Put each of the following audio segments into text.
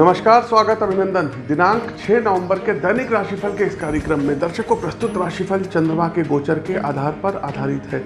नमस्कार, स्वागत, अभिनंदन। दिनांक 6 नवंबर के दैनिक राशिफल के इस कार्यक्रम में दर्शकों प्रस्तुत राशिफल चंद्रमा के गोचर के आधार पर आधारित है।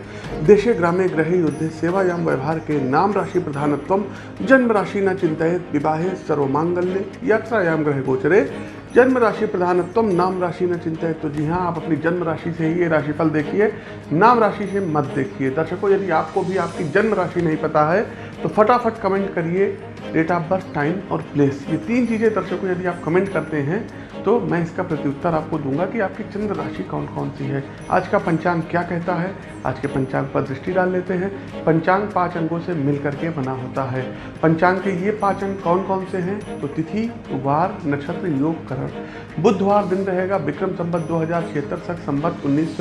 देशे ग्रामे ग्रहे युद्धे सेवायाम व्यवहार के नाम राशि प्रधानत्व, जन्म राशि न चिंतित विवाहे सर्वमांगल्य, यात्रायाम ग्रह गोचरे। जन्म राशि प्रधानत्व, नाम राशि न चिंतित तो जी हाँ आप अपनी जन्म राशि से ही ये राशिफल देखिए। नाम राशि से मत देखिए। दर्शकों, यदि आपको भी आपकी जन्म राशि नहीं पता है तो फटाफट कमेंट करिए। डेट ऑफ़ बर्थ टाइम और प्लेस ये तीन चीज़ें दर्शकों यदि आप कमेंट करते हैं तो मैं इसका प्रत्युत्तर आपको दूँगा कि आपकी चंद्र राशि कौन कौन सी है। आज का पंचांग क्या कहता है? आज के पंचांग पर दृष्टि डाल लेते हैं। पंचांग पाँच अंगों से मिल करके बना होता है। पंचांग के ये पाँच अंग कौन कौन से हैं? तो तिथि, वार, नक्षत्र, योग, करण। बुधवार दिन रहेगा विक्रम संबत दो हज़ार छिहत्तर सख, संबत उन्नीस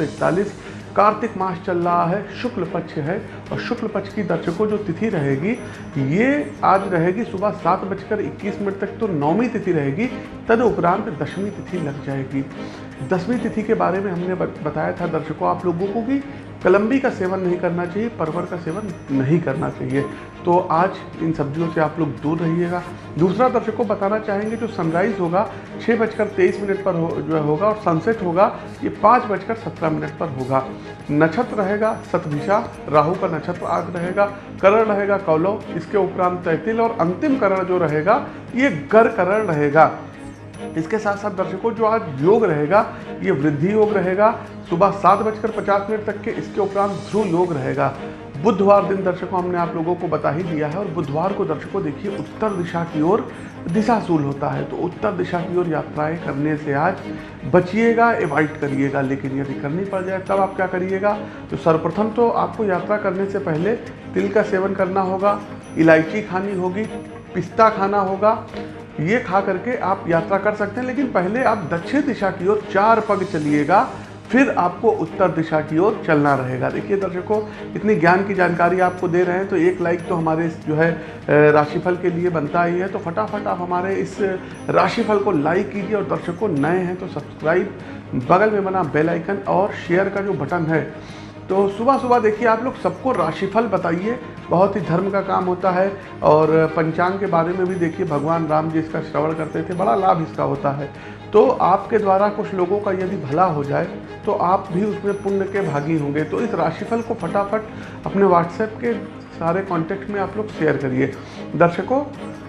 कार्तिक मास चल रहा है, शुक्ल पक्ष है और शुक्ल पक्ष की दर्शकों जो तिथि रहेगी, ये आज रहेगी सुबह सात बजकर इक्कीस मिनट तक तो नौवीं तिथि रहेगी तद उपरांत दसवीं तिथि लग जाएगी। दसवीं तिथि के बारे में हमने बताया था दर्शकों आप लोगों को कि कलम्बी का सेवन नहीं करना चाहिए, परवर का सेवन नहीं करना चाहिए। तो आज इन सब्जियों से आप लोग दूर रहिएगा। दूसरा दर्शक को बताना चाहेंगे, जो सनराइज़ होगा छः बजकर तेईस मिनट पर हो, जो है होगा और सनसेट होगा, ये पाँच बजकर सत्रह मिनट पर होगा। नक्षत्र रहेगा सतभिषा राहु का नक्षत्र आग रहेगा, करण रहेगा, कौलव, इसके उपरांत तैतिल और अंतिम करण जो रहेगा, ये गर करण रहेगा। इसके साथ साथ दर्शकों, जो आज योग रहेगा, ये वृद्धि योग रहेगा। सुबह सात बजकर पचास मिनट तक के इसके उपरांत ध्रुव योग रहेगा। बुधवार दिन दर्शकों, हमने आप लोगों को बता ही दिया है और बुधवार को दर्शकों, देखिए, उत्तर दिशा की ओर दिशाशूल होता है। तो उत्तर दिशा की ओर यात्राएँ करने से आज बचिएगा एवॉइड करिएगा। लेकिन यदि करनी पड़ जाए, तब आप क्या करिएगा? तो सर्वप्रथम तो आपको यात्रा करने से पहले तिल का सेवन करना होगा, इलायची खानी होगी, पिस्ता खाना होगा ये खा करके आप यात्रा कर सकते हैं, लेकिन पहले आप दक्षिण दिशा की ओर चार पग चलिएगा, फिर आपको उत्तर दिशा की ओर चलना रहेगा। देखिए दर्शकों, इतनी ज्ञान की जानकारी आपको दे रहे हैं तो एक लाइक तो हमारे जो है राशिफल के लिए बनता ही है। तो फटाफट आप हमारे इस राशिफल को लाइक कीजिए, और दर्शकों नए हैं तो सब्सक्राइब बगल में बना बेल आइकन और शेयर का जो बटन है। तो सुबह सुबह देखिए आप लोग सबको राशिफल बताइए बहुत ही धर्म का काम होता है और पंचांग के बारे में भी देखिए, भगवान राम जी इसका श्रवण करते थे, बड़ा लाभ इसका होता है। तो आपके द्वारा कुछ लोगों का यदि भला हो जाए तो आप भी उसमें पुण्य के भागी होंगे। तो इस राशिफल को फटाफट अपने व्हाट्सएप के सारे कॉन्टेक्ट में आप लोग शेयर करिए। दर्शकों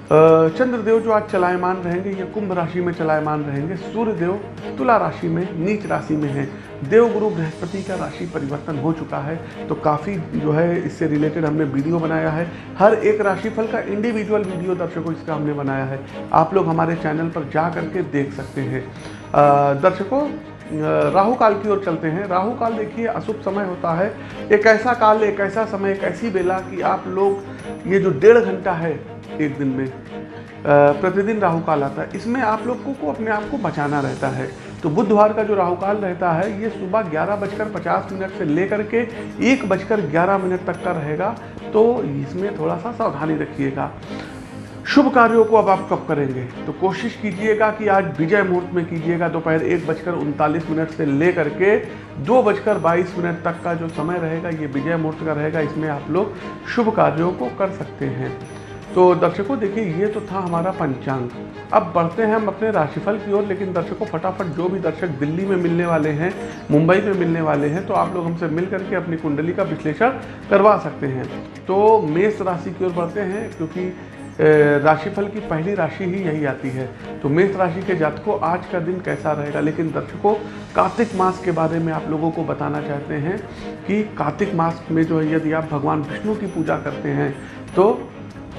चंद्रदेव जो आज चलायमान रहेंगे, ये कुंभ राशि में चलायमान रहेंगे। सूर्य देव तुला राशि में, नीच राशि में है। देव गुरु बृहस्पति का राशि परिवर्तन हो चुका है तो काफ़ी जो है, इससे रिलेटेड हमने वीडियो बनाया है। हर एक राशिफल का इंडिविजुअल वीडियो दर्शकों इसका हमने बनाया है। आप लोग हमारे चैनल पर जा करके देख सकते हैं। दर्शकों राहु काल की ओर चलते हैं। राहु काल देखिए, अशुभ समय होता है। एक ऐसा काल, एक ऐसा समय, एक ऐसी बेला कि आप लोग, ये जो डेढ़ घंटा है एक दिन में। प्रतिदिन राहु काल आता है। इसमें आप लोगों को अपने आप को बचाना रहता है। तो बुधवार का जो राहु काल रहता है, ये सुबह ग्यारह बजकर पचास मिनट से लेकर के एक बजकर ग्यारह मिनट तक का रहेगा। तो इसमें थोड़ा सा सावधानी रखिएगा। शुभ कार्यों को अब आप कब करेंगे। तो कोशिश कीजिएगा कि आज विजय मुहूर्त में कीजिएगा। दोपहर एक बजकर उनतालीस मिनट से लेकर के दो बजकर बाईस मिनट तक का जो समय रहेगा, ये विजय मुहूर्त का रहेगा। इसमें आप लोग शुभ कार्यों को कर सकते हैं। तो दर्शकों, देखिए, ये तो था हमारा पंचांग। अब बढ़ते हैं हम अपने राशिफल की ओर, लेकिन दर्शकों, फटाफट जो भी दर्शक दिल्ली में मिलने वाले हैं, मुंबई में मिलने वाले हैं तो आप लोग हमसे मिल करके अपनी कुंडली का विश्लेषण करवा सकते हैं। तो मेष राशि की ओर बढ़ते हैं, क्योंकि राशिफल की पहली राशि ही यही आती है। तो मेष राशि के जातकों, आज का दिन कैसा रहेगा? लेकिन दर्शकों, कार्तिक मास के बारे में आप लोगों को बताना चाहते हैं कि कार्तिक मास में जो है, यदि आप भगवान विष्णु की पूजा करते हैं तो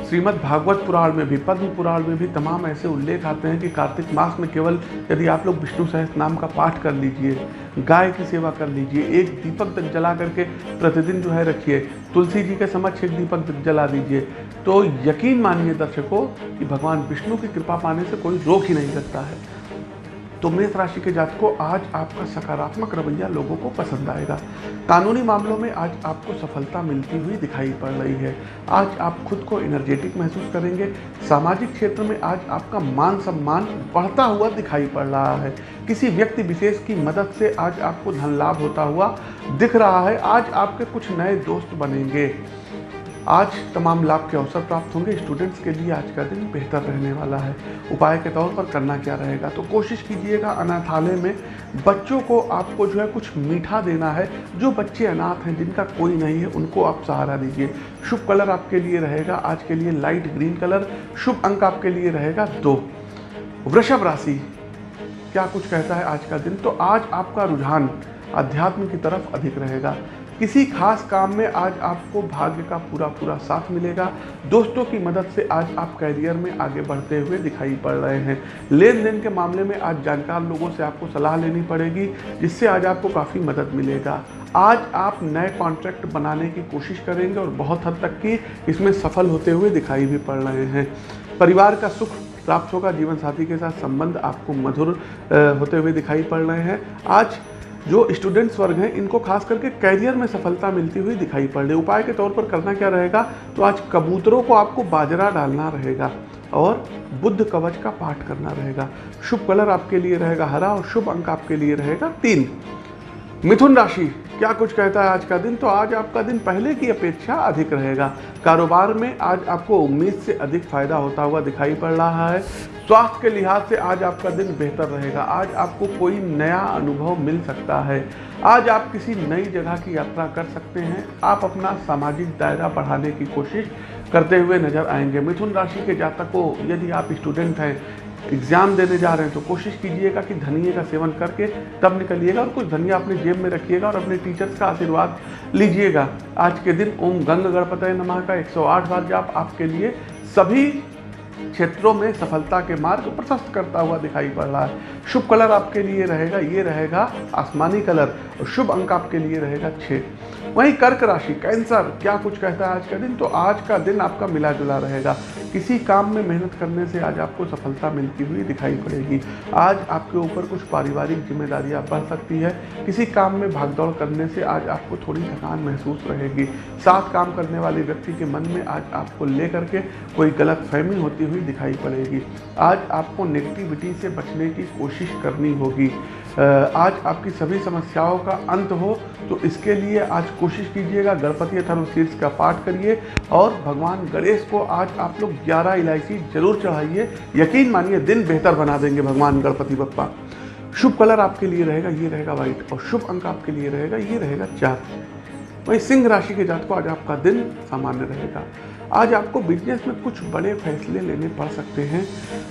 श्रीमद् भागवत पुराण में भी, पद्म पुराण में भी तमाम ऐसे उल्लेख आते हैं कि कार्तिक मास में केवल यदि आप लोग विष्णु सहस नाम का पाठ कर लीजिए, गाय की सेवा कर लीजिए, एक दीपक तक जला करके प्रतिदिन जो है रखिए, तुलसी जी के समक्ष एक दीपक तक जला दीजिए तो यकीन मानिए दर्शकों कि भगवान विष्णु की कृपा पाने से कोई रोक ही नहीं सकता है। तो मेष राशि के जात को आज आपका सकारात्मक रवैया लोगों को पसंद आएगा। कानूनी मामलों में आज आपको सफलता मिलती हुई दिखाई पड़ रही है। आज आप खुद को एनर्जेटिक महसूस करेंगे। सामाजिक क्षेत्र में आज आपका मान सम्मान बढ़ता हुआ दिखाई पड़ रहा है। किसी व्यक्ति विशेष की मदद से आज आपको धन लाभ होता हुआ दिख रहा है। आज आपके कुछ नए दोस्त बनेंगे। आज तमाम लाभ के अवसर प्राप्त होंगे। स्टूडेंट्स के लिए आज का दिन बेहतर रहने वाला है। उपाय के तौर पर करना क्या रहेगा? तो कोशिश कीजिएगा अनाथालय में बच्चों को आपको जो है कुछ मीठा देना है। जो बच्चे अनाथ हैं, जिनका कोई नहीं है, उनको आप सहारा दीजिए। शुभ कलर आपके लिए रहेगा। आज के लिए लाइट ग्रीन कलर, शुभ अंक आपके लिए रहेगा दो। वृषभ राशि, क्या कुछ कहता है आज का दिन? तो आज आपका रुझान अध्यात्म की तरफ़ अधिक रहेगा। किसी खास काम में आज आपको भाग्य का पूरा पूरा साथ मिलेगा। दोस्तों की मदद से आज आप कैरियर में आगे बढ़ते हुए दिखाई पड़ रहे हैं। लेन देन के मामले में आज जानकार लोगों से आपको सलाह लेनी पड़ेगी, जिससे आज आपको काफ़ी मदद मिलेगा। आज आप नए कॉन्ट्रैक्ट बनाने की कोशिश करेंगे और बहुत हद तक की इसमें सफल होते हुए दिखाई भी पड़ रहे हैं। परिवार का सुख प्राप्त होगा जीवन साथी के साथ संबंध आपको मधुर होते हुए दिखाई पड़ रहे हैं। आज जो स्टूडेंट्स वर्ग हैं, इनको खास करके कैरियर में सफलता मिलती हुई दिखाई पड़ रही उपाय के तौर पर करना क्या रहेगा? तो आज कबूतरों को आपको बाजरा डालना रहेगा और बुद्ध कवच का पाठ करना रहेगा। शुभ कलर आपके लिए रहेगा, हरा और शुभ अंक आपके लिए रहेगा तीन। मिथुन राशि, क्या कुछ कहता है आज का दिन? तो आज आपका दिन पहले की अपेक्षा अधिक रहेगा। कारोबार में आज आपको उम्मीद से अधिक फ़ायदा होता हुआ दिखाई पड़ रहा है। स्वास्थ्य के लिहाज से आज आपका दिन बेहतर रहेगा। आज आपको कोई नया अनुभव मिल सकता है। आज आप किसी नई जगह की यात्रा कर सकते हैं। आप अपना सामाजिक दायरा बढ़ाने की कोशिश करते हुए नज़र आएँगे। मिथुन राशि के जातकों, यदि आप स्टूडेंट हैं एग्ज़ाम देने जा रहे हैं तो कोशिश कीजिएगा कि धनिए का सेवन करके तब निकलिएगा और कुछ धनिया अपने जेब में रखिएगा और अपने टीचर्स का आशीर्वाद लीजिएगा। आज के दिन ओम गंग गणपत नमः का 108 बार जाप आपके लिए सभी क्षेत्रों में सफलता के मार्ग प्रशस्त करता हुआ दिखाई पड़ रहा है। शुभ कलर आपके लिए रहेगा, ये रहेगा आसमानी कलर और शुभ अंक आपके लिए रहेगा छः वहीं कर्क राशि, कैंसर, क्या कुछ कहता है आज का दिन? तो आज का दिन आपका मिला जुला रहेगा। किसी काम में मेहनत करने से आज आपको सफलता मिलती हुई दिखाई पड़ेगी। आज आपके ऊपर कुछ पारिवारिक जिम्मेदारियाँ बढ़ सकती है। किसी काम में भागदौड़ करने से आज आपको थोड़ी थकान महसूस रहेगी। साथ काम करने वाले व्यक्ति के मन में आज आपको लेकर के कोई गलत फहमी होती हुई दिखाई पड़ेगी। आज आपको नेगेटिविटी से बचने की कोशिश करनी होगी। आज आपकी सभी समस्याओं का अंत हो तो इसके लिए आज कोशिश कीजिएगा गणपति शीर्ष का पाठ करिए और भगवान गणेश को आज आप लोग ग्यारह इलायची ज़रूर चढ़ाइए। यकीन मानिए, दिन बेहतर बना देंगे भगवान गणपति बप्पा। शुभ कलर आपके लिए रहेगा, ये रहेगा व्हाइट और शुभ अंक आपके लिए रहेगा, ये रहेगा चार। वही सिंह राशि के जात को आज आपका दिन सामान्य रहेगा। आज आपको बिज़नेस में कुछ बड़े फैसले लेने पड़ सकते हैं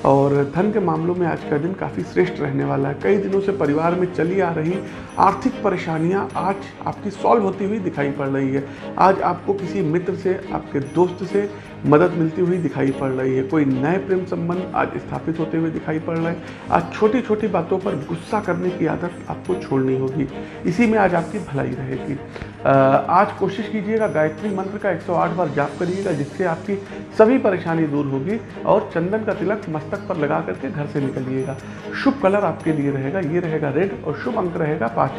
और धन के मामलों में आज का दिन काफ़ी श्रेष्ठ रहने वाला है। कई दिनों से परिवार में चली आ रही आर्थिक परेशानियाँ आज आपकी सॉल्व होती हुई दिखाई पड़ रही है। आज आपको किसी मित्र से, आपके दोस्त से मदद मिलती हुई दिखाई पड़ रही है। कोई नए प्रेम संबंध आज स्थापित होते हुए दिखाई पड़ रहे हैं। आज छोटी छोटी बातों पर गुस्सा करने की आदत आपको छोड़नी होगी। इसी में आज आपकी भलाई रहेगी। आज कोशिश कीजिएगा गायत्री मंत्र का 108 बार जाप करिएगा, जिससे आपकी सभी परेशानी दूर होगी और चंदन का तिलक मस्तक पर लगा करके घर से निकलिएगा। शुभ कलर आपके लिए रहेगा, ये रहेगा रेड और शुभ अंक रहेगा पाँच।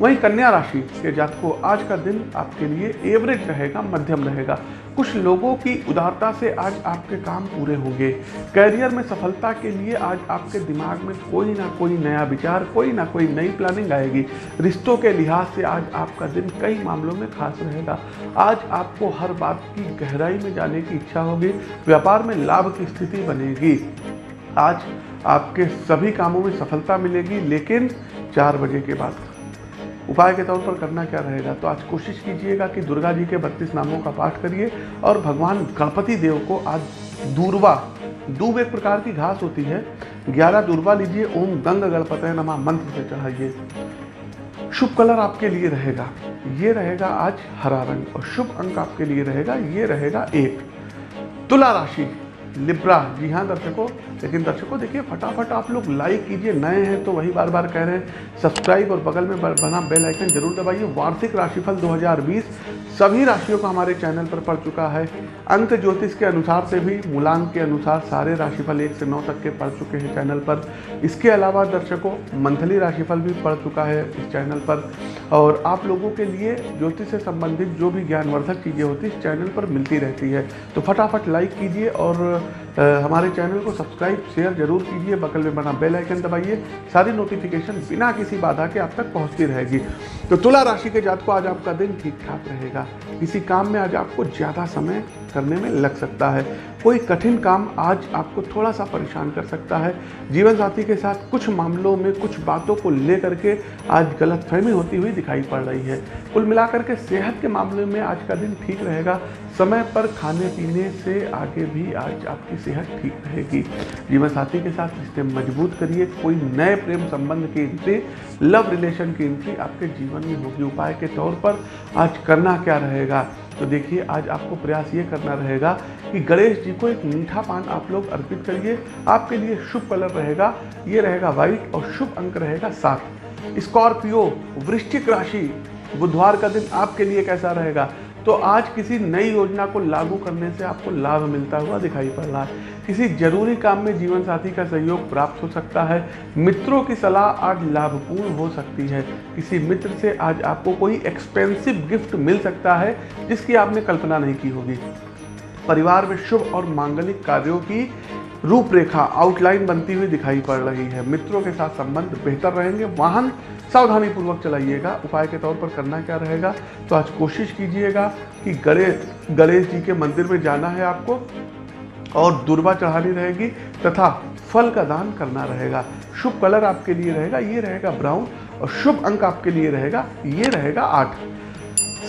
वहीं कन्या राशि के जातकों, आज का दिन आपके लिए एवरेज रहेगा, मध्यम रहेगा। कुछ लोगों की उदारता से आज आपके काम पूरे होंगे। कैरियर में सफलता के लिए आज आपके दिमाग में कोई ना कोई नया विचार, कोई ना कोई नई प्लानिंग आएगी। रिश्तों के लिहाज से आज आपका दिन कई मामलों में खास रहेगा। आज आपको हर बात की गहराई में जाने की इच्छा होगी, व्यापार में लाभ की स्थिति बनेगी। आज आपके सभी कामों में सफलता मिलेगी, लेकिन चार बजे के बाद उपाय के तौर पर करना क्या रहेगा? तो आज कोशिश कीजिएगा कि दुर्गा जी के बत्तीस नामों का पाठ करिए और भगवान गणपति देव को आज दूरवा, दूब एक प्रकार की घास होती है। ग्यारह दूरवा लीजिए, ओम गंग गणपत नमा, मंत्र से चढ़ाइए। शुभ कलर आपके लिए रहेगा। ये रहेगा आज हरा रंग और शुभ अंक आपके लिए रहेगा, ये रहेगा एक। तुला राशि, लिब्रा, जी हाँ दर्शकों लेकिन दर्शकों, देखिए, फटाफट आप लोग लाइक कीजिए। नए हैं तो वही बार बार कह रहे हैं सब्सक्राइब और बगल में बना बेल आइकन ज़रूर दबाइए। वार्षिक राशिफल 2020 सभी राशियों का हमारे चैनल पर पड़ चुका है। अंक ज्योतिष के अनुसार से भी, मूलांक के अनुसार सारे राशिफल एक से नौ तक के पढ़ चुके हैं चैनल पर। इसके अलावा दर्शकों, मंथली राशिफल भी पढ़ चुका है इस चैनल पर। और आप लोगों के लिए ज्योतिष से संबंधित जो भी ज्ञानवर्धक चीज़ें होती इस चैनल पर मिलती रहती है। तो फटाफट लाइक कीजिए और हमारे चैनल को सब्सक्राइब सब्सक्राइब शेयर ज़रूर कीजिए, बगल में बना बेल आइकन दबाइए। सारी नोटिफिकेशन बिना किसी बाधा के आप तक पहुँचती रहेगी। तो तुला राशि के जात को आज आपका दिन ठीक ठाक रहेगा। किसी काम में आज आपको ज़्यादा समय करने में लग सकता है। कोई कठिन काम आज आपको थोड़ा सा परेशान कर सकता है। जीवन साथी के साथ कुछ मामलों में कुछ बातों को लेकर के आज गलत फहमी होती हुई दिखाई पड़ रही है। कुल मिलाकर के सेहत के मामले में आज का दिन ठीक रहेगा। समय पर खाने पीने से आगे भी आज आपकी सेहत ठीक रहेगी। जीवन साथी के साथ रिश्ते मज़बूत करिए। कोई नए प्रेम संबंध की एंट्री, लव रिलेशन की एंट्री आपके जीवन में होगी। उपाय के तौर पर आज करना क्या रहेगा? तो देखिए, आज आपको प्रयास ये करना रहेगा कि गणेश जी को एक मीठा पान आप लोग अर्पित करिए। आपके लिए शुभ कलर रहेगा, ये रहेगा व्हाइट और शुभ अंक रहेगा सात। स्कॉर्पियो, वृश्चिक राशि, बुधवार का दिन आपके लिए कैसा रहेगा? तो आज किसी नई योजना को लागू करने से आपको लाभ मिलता हुआ दिखाई पड़ रहा है। किसी ज़रूरी काम में जीवन साथी का सहयोग प्राप्त हो सकता है। मित्रों की सलाह आज लाभपूर्ण हो सकती है। किसी मित्र से आज आपको कोई एक्सपेंसिव गिफ्ट मिल सकता है, जिसकी आपने कल्पना नहीं की होगी। परिवार में शुभ और मांगलिक कार्यों की रूपरेखा आउटलाइन बनती हुई दिखाई पड़ रही है। मित्रों के साथ संबंध बेहतर रहेंगे। वाहन सावधानी पूर्वक चलाइएगा। उपाय के तौर पर करना क्या रहेगा? तो आज कोशिश कीजिएगा कि गणेश गणेश जी के मंदिर में जाना है आपको और दुर्वा चढ़ानी रहेगी तथा फल का दान करना रहेगा। शुभ कलर आपके लिए रहेगा, ये रहेगा ब्राउन और शुभ अंक आपके लिए रहेगा, ये रहेगा आठ।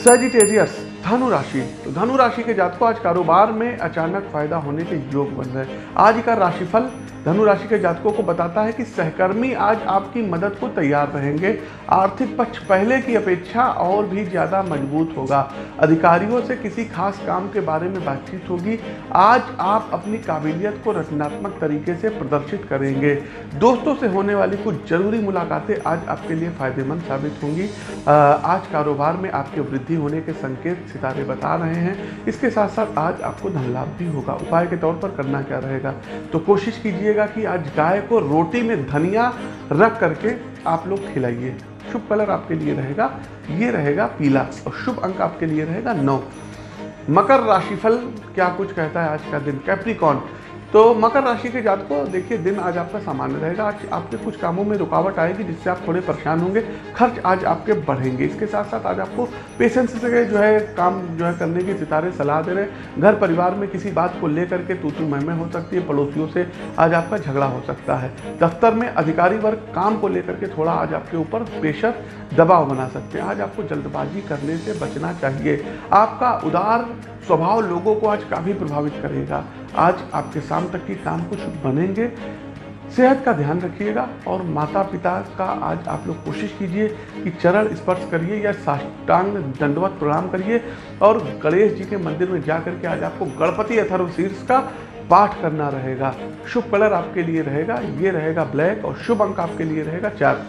सेजिटेरियस धनु राशि। तो धनु राशि के जातकों, आज कारोबार में अचानक फ़ायदा होने के योग बन रहे हैं। आज का राशिफल धनु राशि के जातकों को बताता है कि सहकर्मी आज आपकी मदद को तैयार रहेंगे। आर्थिक पक्ष पहले की अपेक्षा और भी ज़्यादा मज़बूत होगा। अधिकारियों से किसी खास काम के बारे में बातचीत होगी। आज आप अपनी काबिलियत को रचनात्मक तरीके से प्रदर्शित करेंगे। दोस्तों से होने वाली कुछ ज़रूरी मुलाकातें आज आपके लिए फ़ायदेमंद साबित होंगी। आज कारोबार में आपके वृद्धि होने के संकेत सितारे बता रहे हैं। इसके साथ साथ आज आपको धन लाभ भी होगा। उपाय के तौर पर करना क्या रहेगा? तो कोशिश कीजिएगा कि आज गाय को रोटी में धनिया रख करके आप लोग खिलाइए। शुभ कलर आपके लिए रहेगा। ये रहेगा पीला और शुभ अंक आपके लिए रहेगा नौ। मकर राशिफल क्या कुछ कहता है आज का दिन? कैप्रिकॉन तो मकर राशि के जात को देखिए, दिन आज आपका सामान्य रहेगा। आज आपके कुछ कामों में रुकावट आएगी, जिससे आप थोड़े परेशान होंगे। खर्च आज आपके बढ़ेंगे। इसके साथ साथ आज आपको पेशेंस से जो है, काम जो है करने की सितारे सलाह दे रहे हैं। घर परिवार में किसी बात को लेकर के तू तू महमे हो सकती है। पड़ोसियों से आज आपका झगड़ा हो सकता है। दफ्तर में अधिकारी वर्ग काम को लेकर के थोड़ा आज आपके ऊपर प्रेशर दबाव बना सकते हैं। आज आपको जल्दबाजी करने से बचना चाहिए। आपका उदार स्वभाव लोगों को आज काफ़ी प्रभावित करेगा। आज आपके शाम तक की काम कुछ बनेंगे। सेहत का ध्यान रखिएगा और माता पिता का आज आप लोग कोशिश कीजिए कि चरण स्पर्श करिए या साष्टांग दंडवत प्रणाम करिए और गणेश जी के मंदिर में जा करके आज आपको गणपति अथर्व शीर्ष का पाठ करना रहेगा। शुभ कलर आपके लिए रहेगा, ये रहेगा ब्लैक और शुभ अंक आपके लिए रहेगा चार।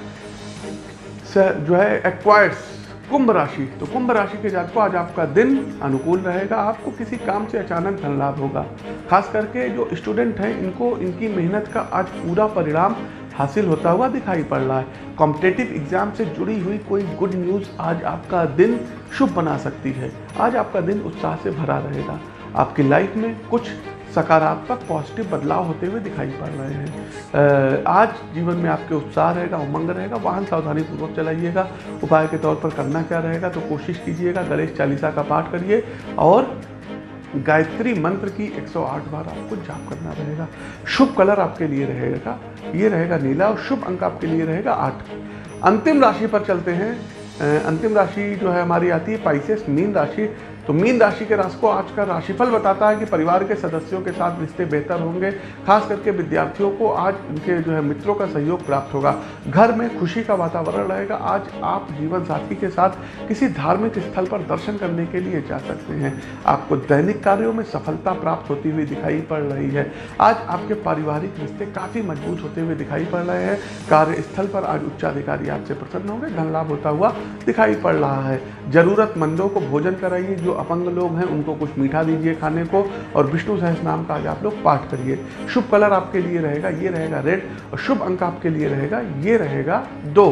जो है एक्वायर्स कुंभ राशि। तो कुंभ राशि के जातकों, आज आपका दिन अनुकूल रहेगा। आपको किसी काम से अचानक धन लाभ होगा। खास करके जो स्टूडेंट हैं, इनको, इनकी मेहनत का आज पूरा परिणाम हासिल होता हुआ दिखाई पड़ रहा है। कॉम्पिटेटिव एग्ज़ाम से जुड़ी हुई कोई गुड न्यूज़ आज आपका दिन शुभ बना सकती है। आज आपका दिन उत्साह से भरा रहेगा। आपकी लाइफ में कुछ सकारात्मक पॉजिटिव बदलाव होते हुए दिखाई पड़ रहे हैं। आज जीवन में आपके उत्साह रहेगा, उमंग रहेगा, वाहन सावधानी पूर्वक चलाइएगा, उपाय के तौर पर करना क्या रहेगा तो कोशिश कीजिएगा, गणेश चालीसा का पाठ करिए और गायत्री मंत्र की 108 बार आपको जाप करना रहेगा। शुभ कलर आपके लिए रहेगा, ये रहेगा नीला और शुभ अंक आपके लिए रहेगा आठ। अंतिम राशि पर चलते हैं। अंतिम राशि जो है हमारी आती है पाइसेस मीन राशि। तो मीन राशि के राशि को आज का राशिफल बताता है कि परिवार के सदस्यों के साथ रिश्ते बेहतर होंगे, खास करके विद्यार्थियों को आज उनके जो है मित्रों का सहयोग प्राप्त होगा। घर में खुशी का वातावरण रहेगा। आज आप जीवन साथी के साथ किसी धार्मिक स्थल पर दर्शन करने के लिए जा सकते हैं। आपको दैनिक कार्यों में सफलता प्राप्त होती हुई दिखाई पड़ रही है। आज आपके पारिवारिक रिश्ते काफ़ी मज़बूत होते हुए दिखाई पड़ रहे हैं। कार्यस्थल पर आज उच्चाधिकारी आपसे प्रसन्न होंगे। धन लाभ होता हुआ दिखाई पड़ रहा है। जरूरतमंदों को भोजन कराइए, जो अपंग लोग हैं, उनको कुछ मीठा दीजिए खाने को और विष्णु सहस नाम का आज आप लोग पाठ करिए। शुभ कलर आपके लिए रहेगा, ये रहेगा रेड और शुभ अंक आपके लिए रहेगा, ये रहेगा दो।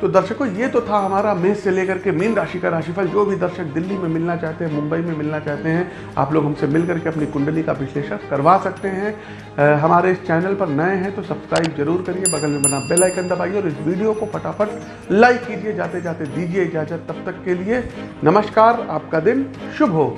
तो दर्शकों ये तो था हमारा मेष से लेकर के मीन राशि का राशिफल जो भी दर्शक दिल्ली में मिलना चाहते हैं मुंबई में मिलना चाहते हैं आप लोग हमसे मिल करके अपनी कुंडली का विश्लेषण करवा सकते हैं। अ, हमारे इस चैनल पर नए हैं तो सब्सक्राइब ज़रूर करिए बगल में बना बेल आइकन दबाइए और इस वीडियो को फटाफट लाइक कीजिए जाते जाते दीजिए इजाज़त। तब तक के लिए नमस्कार आपका दिन शुभ हो।